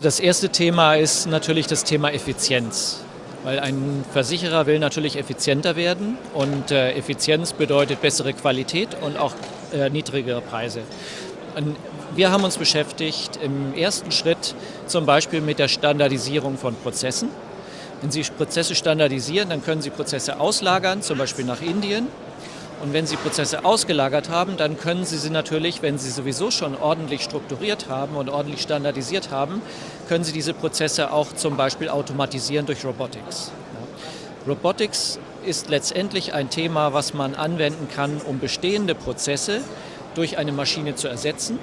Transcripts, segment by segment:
Das erste Thema ist natürlich das Thema Effizienz. Weil ein Versicherer will natürlich effizienter werden und äh, Effizienz bedeutet bessere Qualität und auch äh, niedrigere Preise. Und wir haben uns beschäftigt im ersten Schritt zum Beispiel mit der Standardisierung von Prozessen. Wenn Sie Prozesse standardisieren, dann können Sie Prozesse auslagern, zum Beispiel nach Indien. Und wenn Sie Prozesse ausgelagert haben, dann können Sie sie natürlich, wenn Sie sowieso schon ordentlich strukturiert haben und ordentlich standardisiert haben, können Sie diese Prozesse auch zum Beispiel automatisieren durch Robotics. Robotics ist letztendlich ein Thema, was man anwenden kann, um bestehende Prozesse durch eine Maschine zu ersetzen.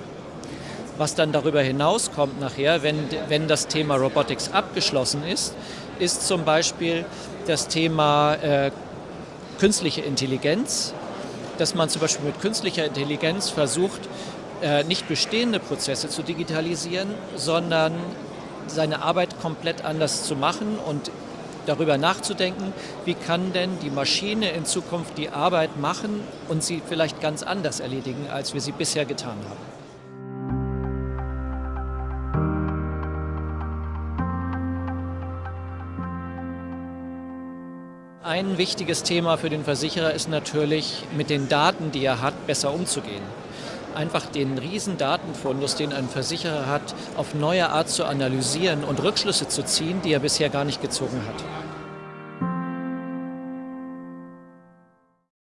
Was dann darüber hinauskommt nachher, wenn, wenn das Thema Robotics abgeschlossen ist, ist zum Beispiel das Thema äh, künstliche Intelligenz, dass man zum Beispiel mit künstlicher Intelligenz versucht, äh, nicht bestehende Prozesse zu digitalisieren, sondern seine Arbeit komplett anders zu machen und darüber nachzudenken, wie kann denn die Maschine in Zukunft die Arbeit machen und sie vielleicht ganz anders erledigen, als wir sie bisher getan haben. Ein wichtiges Thema für den Versicherer ist natürlich, mit den Daten, die er hat, besser umzugehen. Einfach den riesen Datenfundus, den ein Versicherer hat, auf neue Art zu analysieren und Rückschlüsse zu ziehen, die er bisher gar nicht gezogen hat.